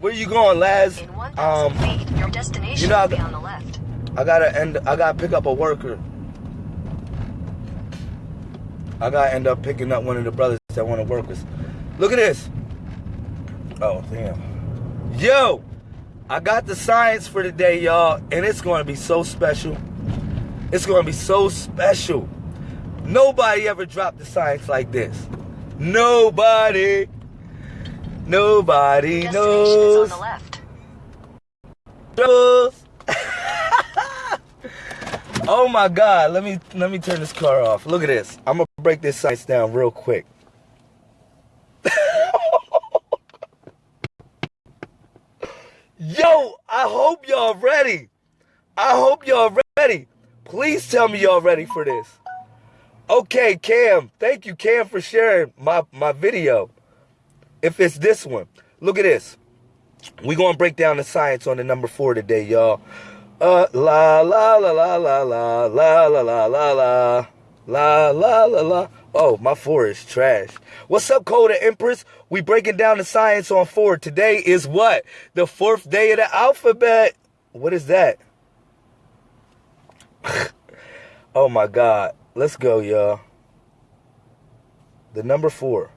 Where you going, Laz? In 1,000 Um, feet, your destination you know, be on the left. I gotta end. I gotta pick up a worker. I gotta end up picking up one of the brothers that want to work with. Look at this. Oh damn. Yo, I got the science for today, y'all, and it's gonna be so special. It's gonna be so special. Nobody ever dropped the science like this. Nobody. Nobody Destination is on knows. the left. Oh my god, let me let me turn this car off. Look at this. I'm gonna break this science down real quick. Yo, I hope y'all ready. I hope y'all ready. Please tell me y'all ready for this. Okay, Cam. Thank you, Cam, for sharing my, my video. If it's this one. Look at this. we going to break down the science on the number four today, y'all. Uh, la, la, la, la, la, la, la, la, la, la, la. La la la la. Oh, my four is trash. What's up, Coda Empress? We breaking down the science on four. Today is what? The fourth day of the alphabet. What is that? oh my god. Let's go, y'all. The number four.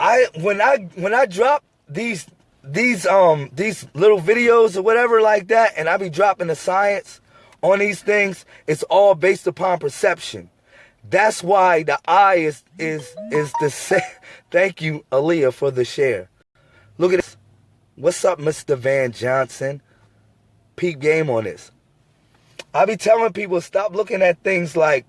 I when I when I drop these these um these little videos or whatever like that, and I be dropping the science on these things, it's all based upon perception. That's why the eye is is is the same. Thank you, Aaliyah, for the share. Look at this. What's up, Mr. Van Johnson? Peak game on this. I be telling people stop looking at things like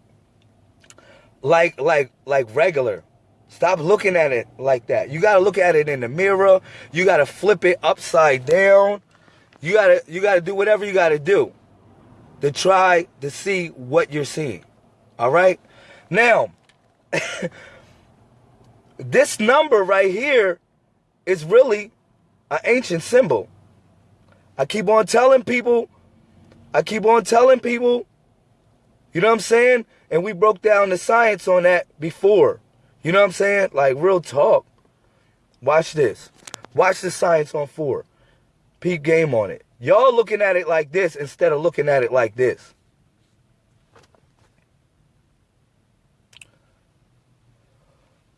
like like like regular. Stop looking at it like that. You got to look at it in the mirror. You got to flip it upside down. You got to you got to do whatever you got to do to try to see what you're seeing. All right? Now, this number right here is really an ancient symbol. I keep on telling people, I keep on telling people, you know what I'm saying? And we broke down the science on that before. You know what I'm saying? Like real talk. Watch this. Watch the science on four. Peak game on it. Y'all looking at it like this instead of looking at it like this.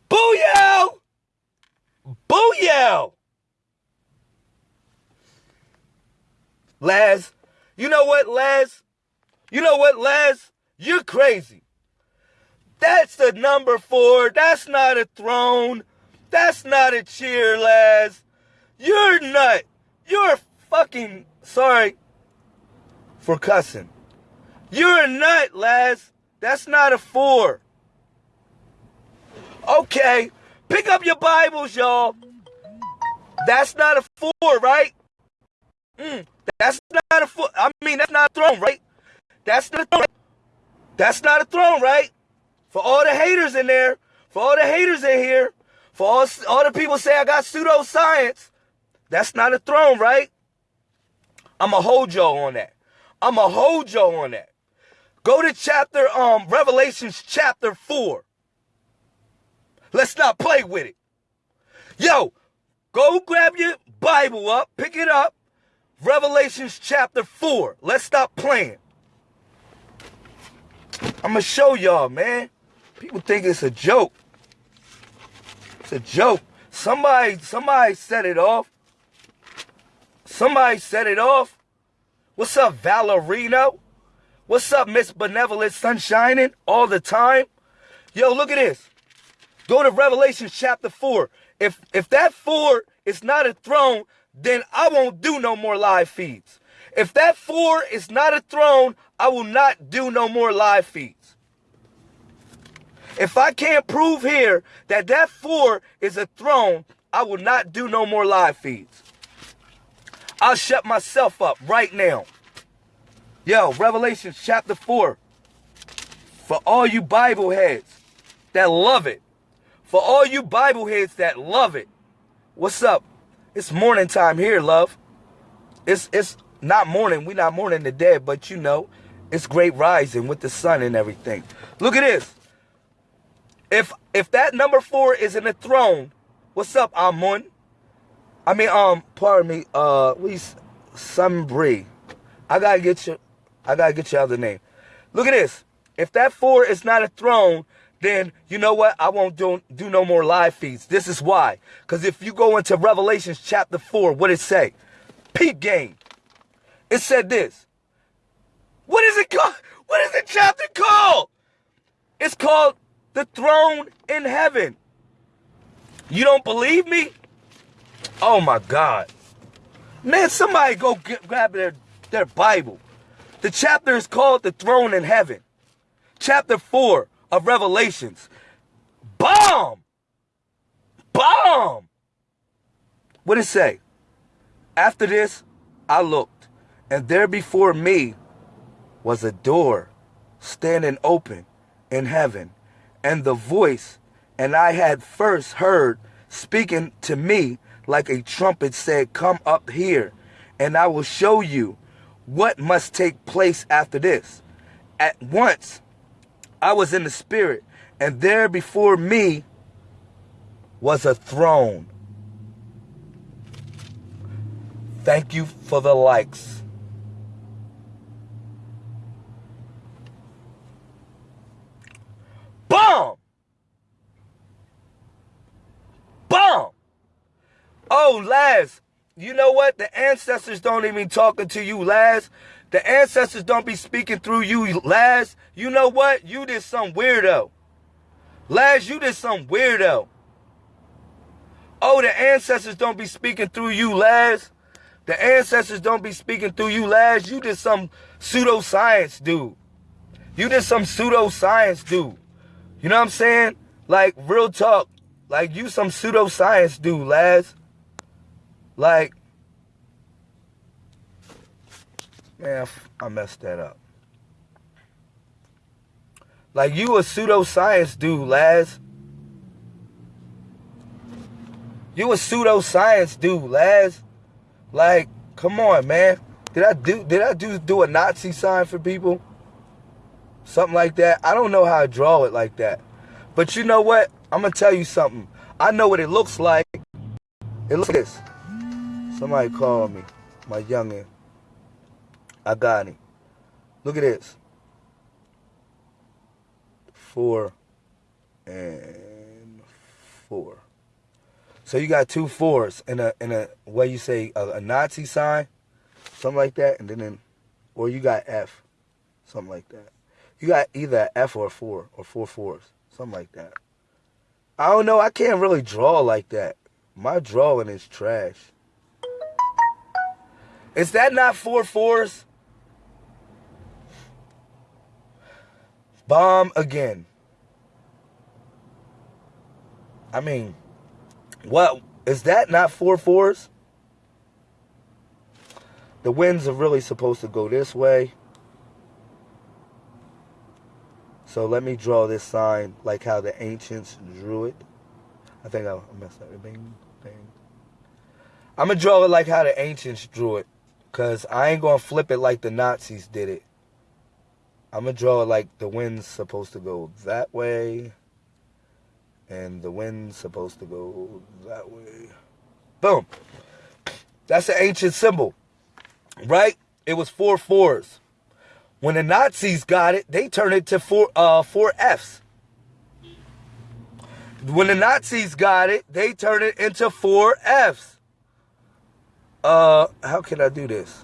Booyah! Booyah! Laz, you know what, Laz? You know what, Laz? You're crazy. That's the number four. That's not a throne. That's not a cheer, Laz. You're a nut. You're fucking sorry for cussing. You're a nut, lads. That's not a four. Okay, pick up your Bibles, y'all. That's not a four, right? Mm, that's not a four. I mean, that's not a throne, right? That's not a throne. That's not a throne, right? For all the haters in there, for all the haters in here, for all, all the people say I got pseudoscience, that's not a throne, right? I'ma hold y'all on that. I'ma hold y'all on that. Go to chapter um Revelations chapter 4. Let's not play with it. Yo, go grab your Bible up, pick it up. Revelations chapter 4. Let's stop playing. I'm gonna show y'all, man. People think it's a joke. It's a joke. Somebody, somebody set it off. Somebody set it off. What's up, Valerino? What's up, Miss Benevolent Sunshining? All the time. Yo, look at this. Go to Revelation chapter 4. If if that 4 is not a throne, then I won't do no more live feeds. If that 4 is not a throne, I will not do no more live feeds. If I can't prove here that that 4 is a throne, I will not do no more live feeds. I'll shut myself up right now. Yo, Revelation chapter 4. For all you Bible heads that love it. For all you Bible heads that love it. What's up? It's morning time here, love. It's it's not morning. we not mourning the dead, but you know, it's great rising with the sun and everything. Look at this. If if that number four is in the throne, what's up, Amun? I mean, um, pardon me, uh, we Sunbree. I gotta get you. I gotta get your other name. Look at this. If that four is not a throne, then you know what? I won't do, do no more live feeds. This is why. Because if you go into Revelations chapter 4, what it say? Peep game. It said this. What is it called? What is the chapter called? It's called The Throne in Heaven. You don't believe me? Oh my God. Man, somebody go get, grab their, their Bible. The chapter is called The Throne in Heaven. Chapter 4 of Revelations. Bomb! Bomb! What it say? After this, I looked, and there before me was a door standing open in heaven, and the voice, and I had first heard speaking to me like a trumpet said, Come up here, and I will show you what must take place after this. At once I was in the spirit, and there before me was a throne. Thank you for the likes. Bomb! Bomb! Oh, Laz, you know what? The ancestors don't even talking to you, Laz. The ancestors don't be speaking through you, Laz. You know what? You did some weirdo. Laz, you did some weirdo. Oh, the ancestors don't be speaking through you, Laz. The ancestors don't be speaking through you, Laz. You did some pseudoscience, dude. You did some pseudoscience, dude. You know what I'm saying? Like, real talk. Like, you some pseudoscience, dude, Laz. Like, man, I messed that up. Like, you a pseudoscience dude, Laz. You a pseudoscience dude, Laz. Like, come on, man. Did I do did I do do a Nazi sign for people? Something like that. I don't know how to draw it like that. But you know what? I'm gonna tell you something. I know what it looks like. It looks like this. Somebody called me. My youngin. I got him. Look at this. Four and four. So you got two fours in a in a what you say a, a Nazi sign, something like that, and then in, or you got F, something like that. You got either F or four or four fours, something like that. I don't know. I can't really draw like that. My drawing is trash. Is that not four fours? Bomb again. I mean, what is that not four fours? The winds are really supposed to go this way. So let me draw this sign like how the ancients drew it. I think I messed up. Bing, bing. I'm to draw it like how the ancients drew it. Because I ain't going to flip it like the Nazis did it. I'm going to draw it like the wind's supposed to go that way. And the wind's supposed to go that way. Boom. That's the ancient symbol. Right? It was four fours. When the Nazis got it, they turned it to four, uh, four Fs. When the Nazis got it, they turned it into four Fs. Uh, how can I do this?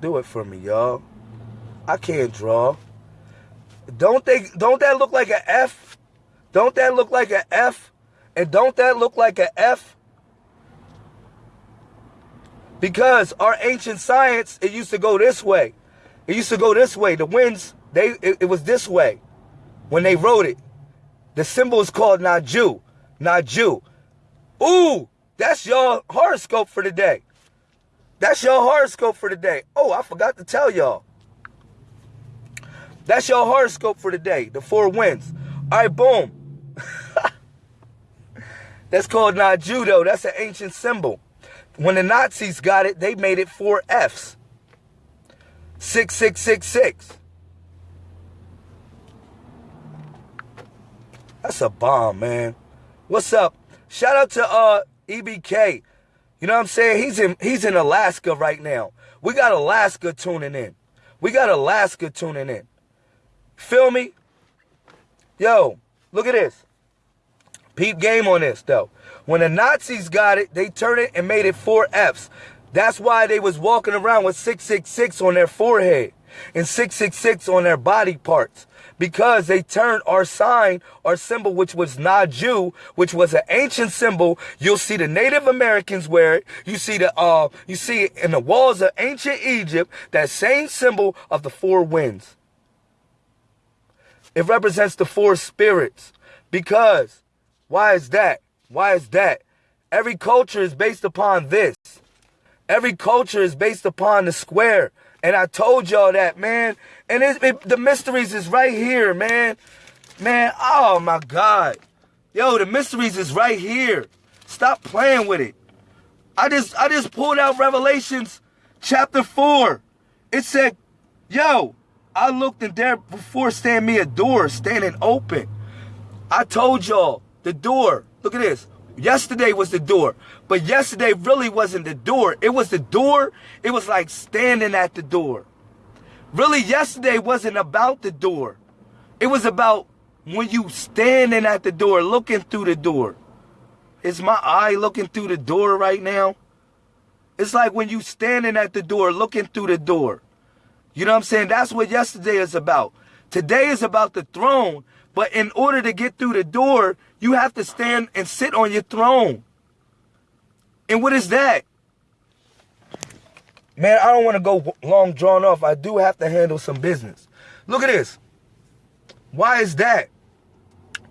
Do it for me, y'all. I can't draw. Don't they don't that look like an F? Don't that look like an F? And don't that look like an F? Because our ancient science, it used to go this way. It used to go this way. The winds, they it, it was this way when they wrote it. The symbol is called Naju. Naju. Ooh, that's your horoscope for the day. That's your horoscope for today. Oh, I forgot to tell y'all. That's your horoscope for today. The four winds. All right, boom. That's called not judo. That's an ancient symbol. When the Nazis got it, they made it four Fs. 6666. That's a bomb, man. What's up? Shout out to uh EBK. You know what I'm saying? He's in he's in Alaska right now. We got Alaska tuning in. We got Alaska tuning in. Feel me? Yo, look at this. Peep game on this though. When the Nazis got it, they turned it and made it four Fs. That's why they was walking around with 666 on their forehead and 666 on their body parts because they turned our sign, our symbol, which was Naju, which was an ancient symbol. You'll see the Native Americans wear it. You see the, uh, you see it in the walls of ancient Egypt, that same symbol of the four winds. It represents the four spirits because why is that? Why is that? Every culture is based upon this. Every culture is based upon the square. And I told y'all that, man. And it, it, the mysteries is right here, man. Man, oh my God. Yo, the mysteries is right here. Stop playing with it. I just I just pulled out Revelations chapter 4. It said, yo, I looked and there before stand me a door standing open. I told y'all the door. Look at this. Yesterday was the door, but yesterday really wasn't the door. It was the door. It was like standing at the door. Really, yesterday wasn't about the door. It was about when you standing at the door, looking through the door. Is my eye looking through the door right now? It's like when you standing at the door, looking through the door. You know what I'm saying? That's what yesterday is about. Today is about the throne, but in order to get through the door, you have to stand and sit on your throne. And what is that? Man, I don't want to go long drawn off. I do have to handle some business. Look at this. Why is that?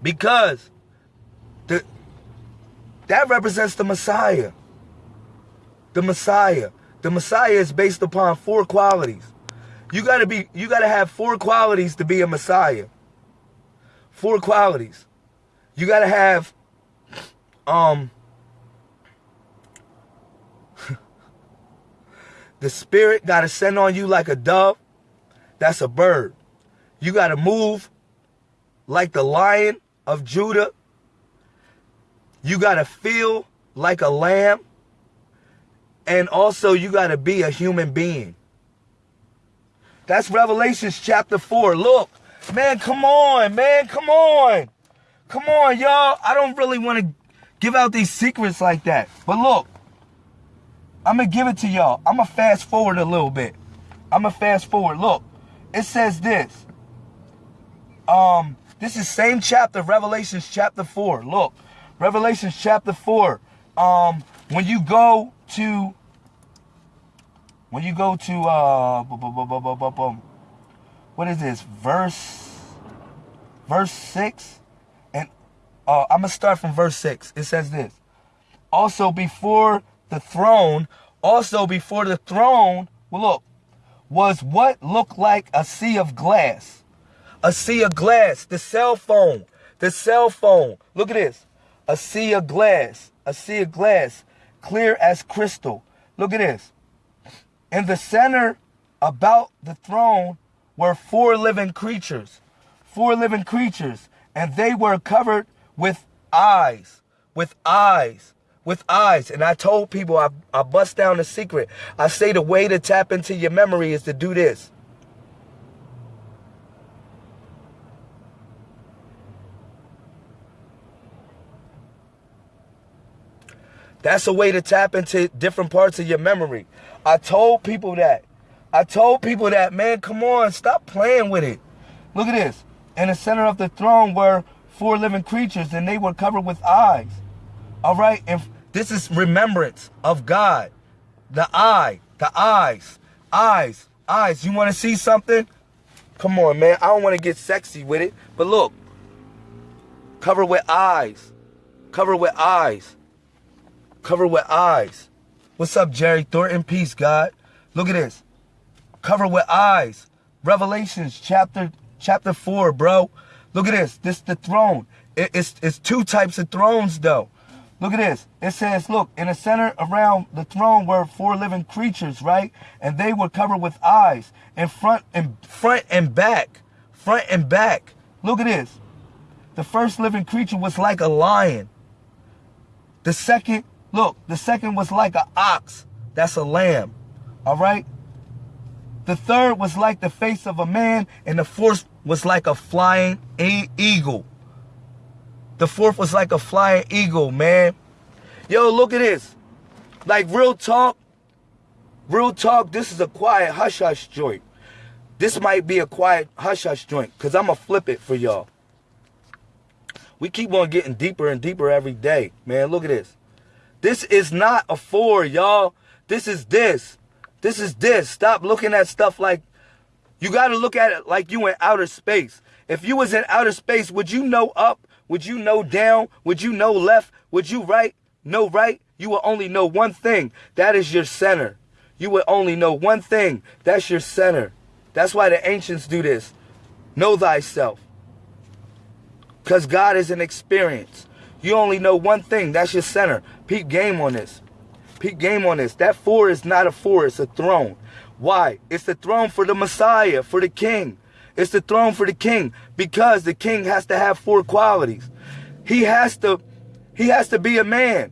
Because the that represents the Messiah. The Messiah. The Messiah is based upon four qualities. You gotta be you gotta have four qualities to be a Messiah. Four qualities. You got to have um the spirit got to send on you like a dove. That's a bird. You got to move like the lion of Judah. You got to feel like a lamb. And also you got to be a human being. That's Revelations chapter 4. Look, man, come on, man, come on. Come on, y'all. I don't really want to give out these secrets like that. But look, I'm going to give it to y'all. I'm going to fast forward a little bit. I'm going to fast forward. Look, it says this. Um, this is same chapter, Revelations chapter 4. Look, Revelations chapter 4. Um, when you go to when you go to uh what is this verse verse 6 uh, I'm going to start from verse 6. It says this Also, before the throne, also before the throne, well, look, was what looked like a sea of glass. A sea of glass, the cell phone, the cell phone. Look at this. A sea of glass, a sea of glass, clear as crystal. Look at this. In the center about the throne were four living creatures. Four living creatures. And they were covered with eyes, with eyes, with eyes. And I told people, I, I bust down the secret. I say the way to tap into your memory is to do this. That's a way to tap into different parts of your memory. I told people that. I told people that, man, come on, stop playing with it. Look at this. In the center of the throne were four living creatures and they were covered with eyes. All right? And this is remembrance of God. The eye, the eyes, eyes, eyes. You want to see something? Come on, man. I don't want to get sexy with it. But look. Cover with eyes. Cover with eyes. Cover with eyes. What's up, Jerry Thornton? Peace, God. Look at this. Cover with eyes. Revelations chapter chapter 4, bro. Look at this. This the throne. It, it's, it's two types of thrones, though. Look at this. It says, look, in the center around the throne were four living creatures, right? And they were covered with eyes in front and front and back. Front and back. Look at this. The first living creature was like a lion. The second Look, the second was like an ox. That's a lamb. All right? The third was like the face of a man, and the fourth was like a flying eagle. The fourth was like a flying eagle, man. Yo, look at this. Like real talk, real talk, this is a quiet hush hush joint. This might be a quiet hush hush joint, because I'm going to flip it for y'all. We keep on getting deeper and deeper every day. Man, look at this. This is not a four, y'all. This is this. This is this. Stop looking at stuff like you got to look at it like you in outer space. If you was in outer space, would you know up? Would you know down? Would you know left? Would you right? Know right? You will only know one thing. That is your center. You will only know one thing. That's your center. That's why the ancients do this. Know thyself. Because God is an experience. You only know one thing. That's your center. Peep game on this. Peep game on this. That four is not a four. It's a throne. Why? It's the throne for the Messiah, for the king. It's the throne for the king because the king has to have four qualities. He has to he has to be a man.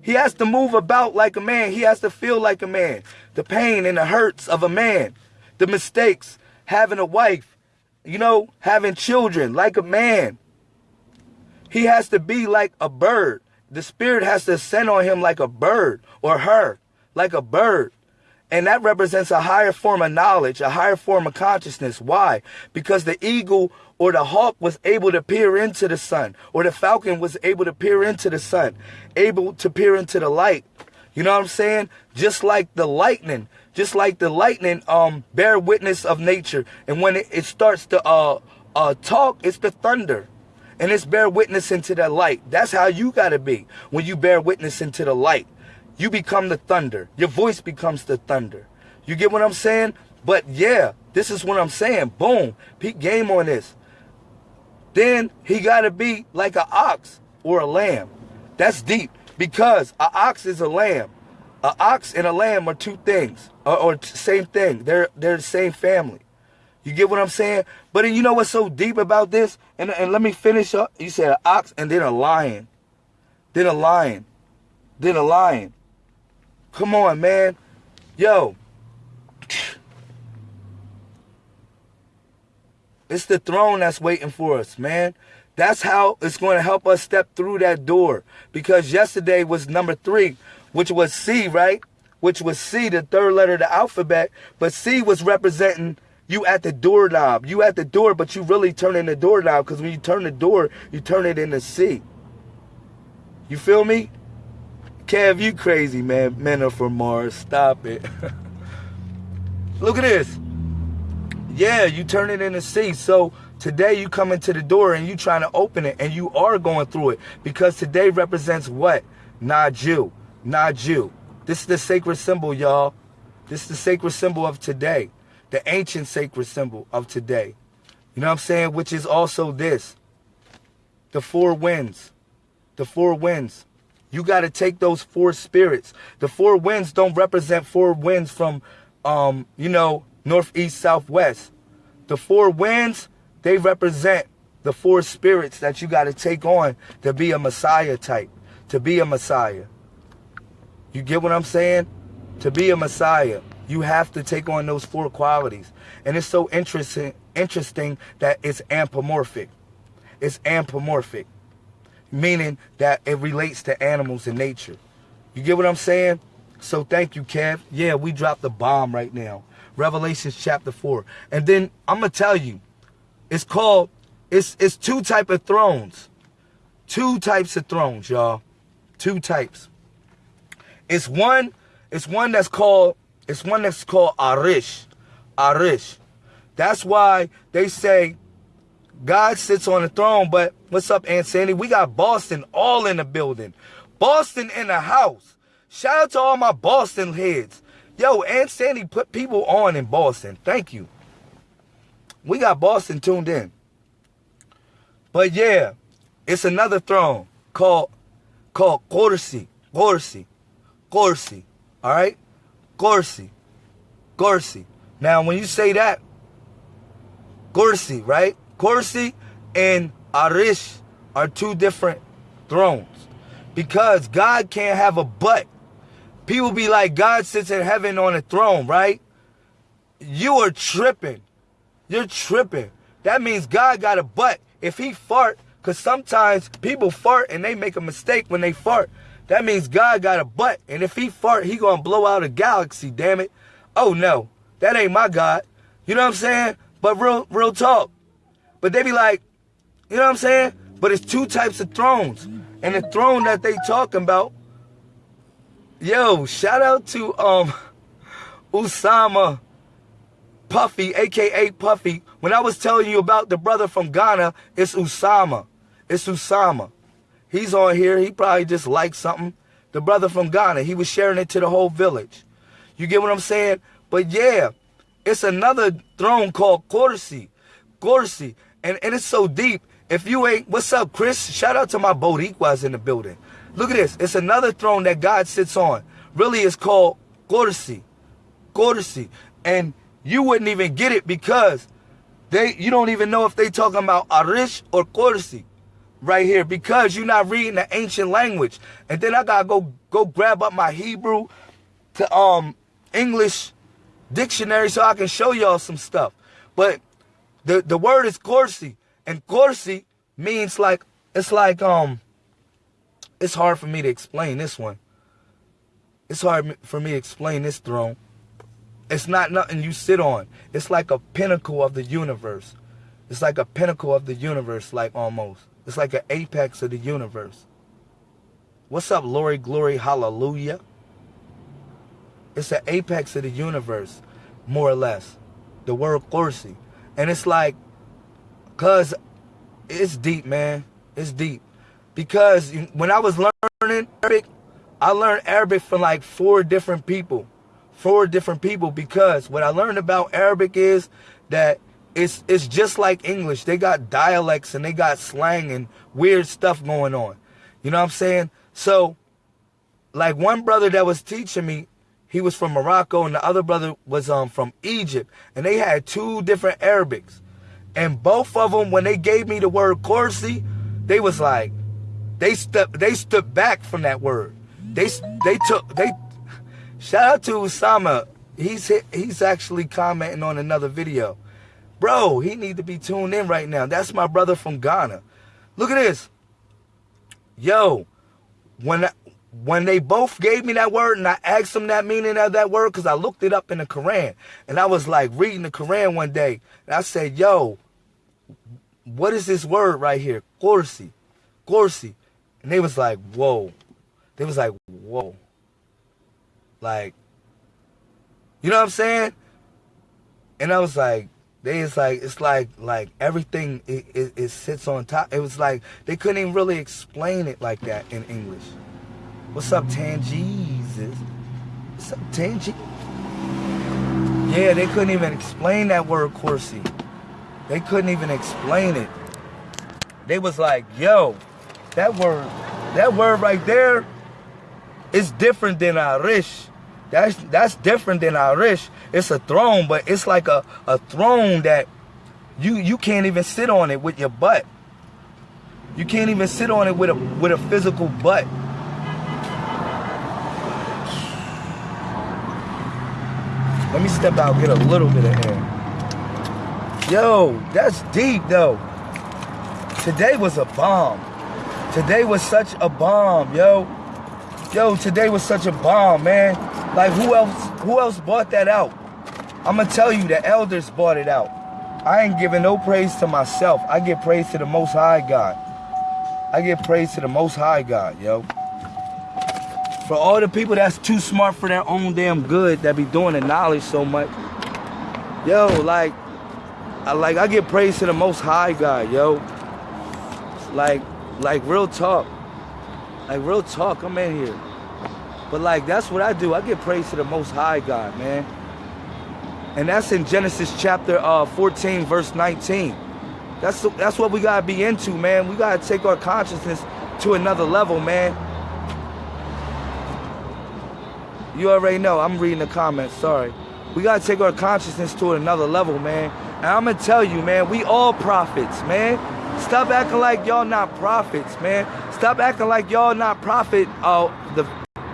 He has to move about like a man. He has to feel like a man. The pain and the hurts of a man. The mistakes, having a wife, you know, having children like a man. He has to be like a bird. The spirit has to ascend on him like a bird or her, like a bird. And that represents a higher form of knowledge, a higher form of consciousness. Why? Because the eagle or the hawk was able to peer into the sun, or the falcon was able to peer into the sun, able to peer into the light. You know what I'm saying? Just like the lightning, just like the lightning um bear witness of nature. And when it, it starts to uh uh talk, it's the thunder and it's bear witness into the light. That's how you got to be when you bear witness into the light. You become the thunder. Your voice becomes the thunder. You get what I'm saying? But yeah, this is what I'm saying. Boom. Peak game on this. Then he got to be like an ox or a lamb. That's deep because an ox is a lamb. An ox and a lamb are two things, or, or same thing. They're they're the same family. You get what I'm saying? But you know what's so deep about this? And, and let me finish up. You said an ox and then a lion. Then a lion. Then a lion. Come on, man. Yo. It's the throne that's waiting for us, man. That's how it's going to help us step through that door. Because yesterday was number three, which was C, right? Which was C, the third letter of the alphabet. But C was representing you at the doorknob. You at the door, but you really turning the doorknob because when you turn the door, you turn it into C. You feel me? Kev, you crazy, man. Men are from Mars. Stop it. Look at this. Yeah, you turn it into C. So today you come into the door and you trying to open it and you are going through it because today represents what? Not you. Not you. This is the sacred symbol, y'all. This is the sacred symbol of today the ancient sacred symbol of today. You know what I'm saying? Which is also this. The four winds. The four winds. You got to take those four spirits. The four winds don't represent four winds from, um, you know, northeast, southwest. The four winds, they represent the four spirits that you got to take on to be a Messiah type, to be a Messiah. You get what I'm saying? To be a Messiah. You have to take on those four qualities. And it's so interesting interesting that it's anthropomorphic. It's anthropomorphic, meaning that it relates to animals and nature. You get what I'm saying? So thank you, Kev. Yeah, we dropped the bomb right now. Revelations chapter 4. And then I'm going to tell you, it's called, it's, it's two type of thrones. Two types of thrones, y'all. Two types. It's one, it's one that's called it's one that's called Arish. Arish. That's why they say God sits on the throne, but what's up, Aunt Sandy? We got Boston all in the building. Boston in the house. Shout out to all my Boston heads. Yo, Aunt Sandy put people on in Boston. Thank you. We got Boston tuned in. But yeah, it's another throne called called Corsi. Corsi. Corsi. All right? Gorsi. Gorsi. Now, when you say that, Gorsi, right? Gorsi and Arish are two different thrones. because God can't have a butt. People be like, God sits in heaven on a throne, right? You are tripping. You're tripping. That means God got a butt. If he fart, because sometimes people fart and they make a mistake when they fart. That means God got a butt. And if he fart, he gonna blow out a galaxy, damn it. Oh no, that ain't my God. You know what I'm saying? But real, real talk. But they be like, you know what I'm saying? But it's two types of thrones. And the throne that they talking about, yo, shout out to um Usama Puffy, aka Puffy. When I was telling you about the brother from Ghana, it's Usama. It's Usama. He's on here. He probably just liked something. The brother from Ghana, he was sharing it to the whole village. You get what I'm saying? But yeah, it's another throne called Corsi. Corsi. And, and it's so deep. If you ain't, what's up, Chris? Shout out to my Boricuas in the building. Look at this. It's another throne that God sits on. Really, it's called Corsi. Corsi. And you wouldn't even get it because they you don't even know if they talking about Arish or Corsi right here because you're not reading the ancient language. And then I gotta go go grab up my Hebrew to um English dictionary so I can show y'all some stuff. But the the word is Corsi. And Corsi means like, it's like, um, it's hard for me to explain this one. It's hard for me to explain this throne. It's not nothing you sit on. It's like a pinnacle of the universe. It's like a pinnacle of the universe, like almost. It's like an apex of the universe. What's up, Lori Glory Hallelujah? It's an apex of the universe, more or less. The word Corsi. And it's like Cause it's deep, man. It's deep. Because when I was learning Arabic, I learned Arabic from like four different people. Four different people because what I learned about Arabic is that it's it's just like English. They got dialects and they got slang and weird stuff going on. You know what I'm saying? So like one brother that was teaching me, he was from Morocco and the other brother was um from Egypt and they had two different Arabics. And both of them, when they gave me the word Corsi, they was like, they stepped, they stood back from that word. They they took they. Shout out to Usama. He's he's actually commenting on another video. Bro, he need to be tuned in right now. That's my brother from Ghana. Look at this. Yo, when when they both gave me that word and I asked them that meaning of that word because I looked it up in the Quran and I was like reading the Quran one day and I said, yo, what is this word right here? Corsi. Corsi. And they was like, whoa. They was like, whoa. Like, you know what I'm saying? And I was like, they is like, it's like, like everything it, it, it sits on top. It was like, they couldn't even really explain it like that in English. What's up, Tangeezus? What's up, Tangy? Yeah, they couldn't even explain that word Corsi. They couldn't even explain it. They was like, yo, that word, that word right there is different than Arish. That's that's different than Arish. It's a throne, but it's like a, a throne that you you can't even sit on it with your butt. You can't even sit on it with a with a physical butt. Let me step out, get a little bit of air. Yo, that's deep though. Today was a bomb. Today was such a bomb, yo. Yo, today was such a bomb, man. Like who else who else bought that out? I'ma tell you the elders bought it out. I ain't giving no praise to myself. I give praise to the most high God. I give praise to the most high God, yo. For all the people that's too smart for their own damn good that be doing the knowledge so much. Yo, like I like I give praise to the most high God, yo. Like like real talk. Like real talk, I'm in here. But like that's what I do. I give praise to the most high God, man. And that's in Genesis chapter uh, 14, verse 19. That's that's what we gotta be into, man. We gotta take our consciousness to another level, man. You already know. I'm reading the comments. Sorry. We gotta take our consciousness to another level, man. And I'm gonna tell you, man, we all prophets, man. Stop acting like y'all not prophets, man. Stop acting like y'all not prophet. Oh, the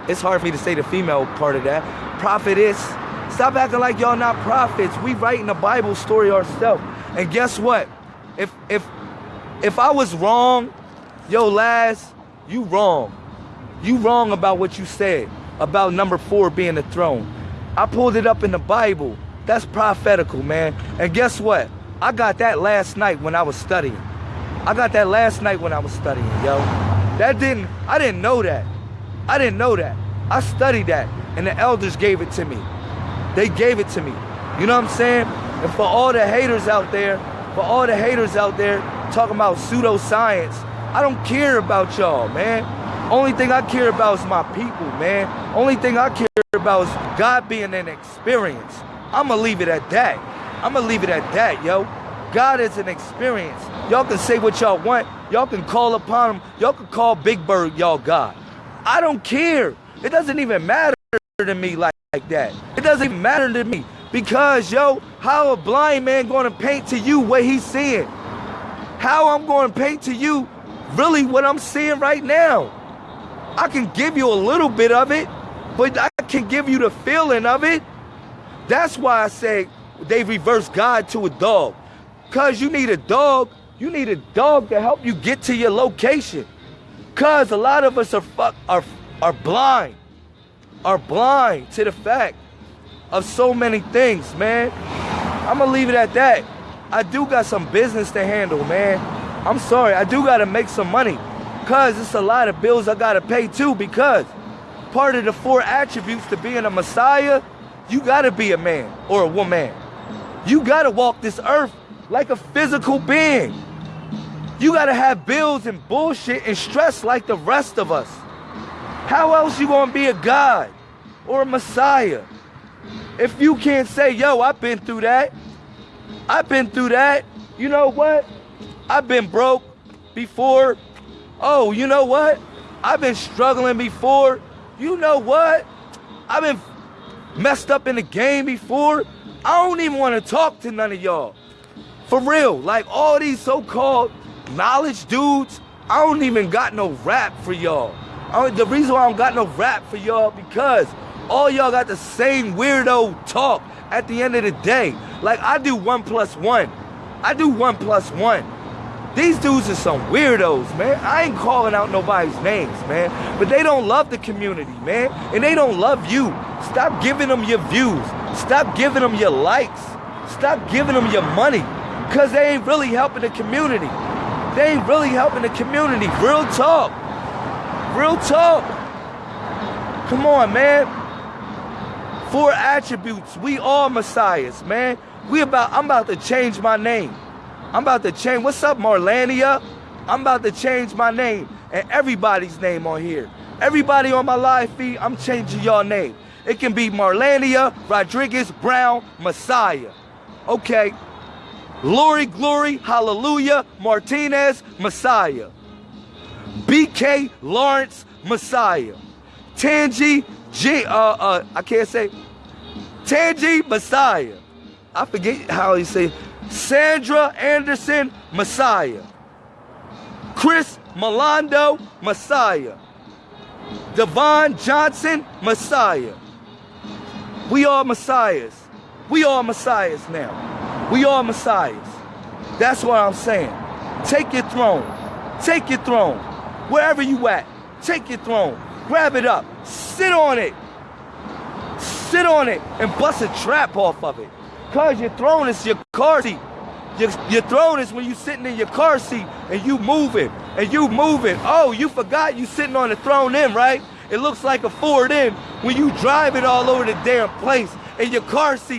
it's hard for me to say the female part of that. Prophetess. Stop acting like y'all not prophets. We writing the Bible story ourselves. And guess what? If if if I was wrong, yo, Laz, you wrong. You wrong about what you said about number four being the throne. I pulled it up in the Bible. That's prophetical, man. And guess what? I got that last night when I was studying. I got that last night when I was studying, yo. That didn't, I didn't know that. I didn't know that. I studied that, and the elders gave it to me. They gave it to me. You know what I'm saying? And for all the haters out there, for all the haters out there talking about pseudoscience, I don't care about y'all, man. Only thing I care about is my people, man. Only thing I care about is God being an experience. I'ma leave it at that. I'ma leave it at that, yo. God is an experience. Y'all can say what y'all want. Y'all can call upon him. Y'all can call Big Bird y'all God. I don't care. It doesn't even matter to me like, like that. It doesn't even matter to me. Because, yo, how a blind man gonna paint to you what he's seeing? How I'm gonna paint to you really what I'm seeing right now? I can give you a little bit of it, but I can give you the feeling of it. That's why I say they reverse God to a dog. Cause you need a dog, you need a dog to help you get to your location. Cause a lot of us are fuck are are blind. Are blind to the fact of so many things, man. I'm gonna leave it at that. I do got some business to handle, man. I'm sorry, I do gotta make some money. Cause it's a lot of bills I gotta pay too, because part of the four attributes to being a Messiah, you gotta be a man or a woman. You gotta walk this earth like a physical being. You gotta have bills and bullshit and stress like the rest of us. How else you gonna be a God or a Messiah? If you can't say, yo, I've been through that. I've been through that. You know what? I've been broke before. Oh, you know what? I've been struggling before. You know what? I've been messed up in the game before. I don't even want to talk to none of y'all. For real, like all these so-called knowledge dudes, I don't even got no rap for y'all. the reason why I don't got no rap for y'all because all y'all got the same weirdo talk at the end of the day. Like I do one plus one. I do one plus one. These dudes are some weirdos, man. I ain't calling out nobody's names, man. But they don't love the community, man. And they don't love you. Stop giving them your views. Stop giving them your likes. Stop giving them your money. Because they ain't really helping the community. They ain't really helping the community. Real talk. Real talk. Come on, man. Four attributes. We all messiahs, man. We about I'm about to change my name. I'm about to change. What's up, Marlania? I'm about to change my name and everybody's name on here. Everybody on my live feed, I'm changing your name. It can be Marlania, Rodriguez, Brown, Messiah. Okay, Glory, glory, hallelujah, Martinez, Messiah. BK Lawrence, Messiah. Tangi, G, uh, uh, I can't say, Tangi, Messiah. I forget how he say, Sandra Anderson, Messiah. Chris Milando, Messiah. Devon Johnson, Messiah. We are Messiahs. We are Messiahs now. We are messiahs. That's what I'm saying. Take your throne. Take your throne. Wherever you at, take your throne. Grab it up. Sit on it. Sit on it and bust a trap off of it. Cause your throne is your car seat. Your, your throne is when you sitting in your car seat and you moving and you moving. Oh, you forgot you sitting on the throne in, right? It looks like a Ford in when you drive it all over the damn place in your car seat